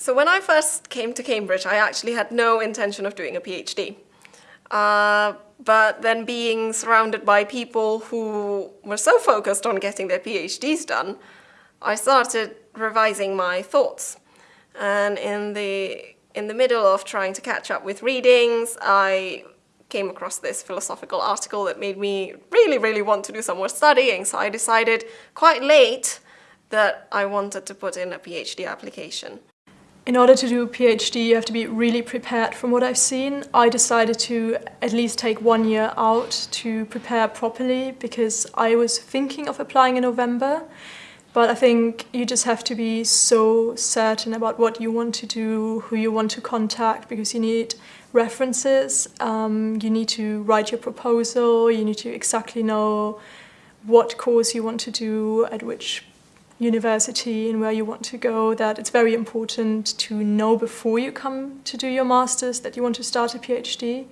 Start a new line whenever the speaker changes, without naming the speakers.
So when I first came to Cambridge, I actually had no intention of doing a PhD. Uh, but then being surrounded by people who were so focused on getting their PhDs done, I started revising my thoughts. And in the, in the middle of trying to catch up with readings, I came across this philosophical article that made me really, really want to do some more studying. So I decided quite late that I wanted to put in a PhD application.
In order to do a PhD, you have to be really prepared from what I've seen. I decided to at least take one year out to prepare properly because I was thinking of applying in November. But I think you just have to be so certain about what you want to do, who you want to contact, because you need references, um, you need to write your proposal, you need to exactly know what course you want to do, at which university and where you want to go, that it's very important to know before you come to do your master's that you want to start a PhD.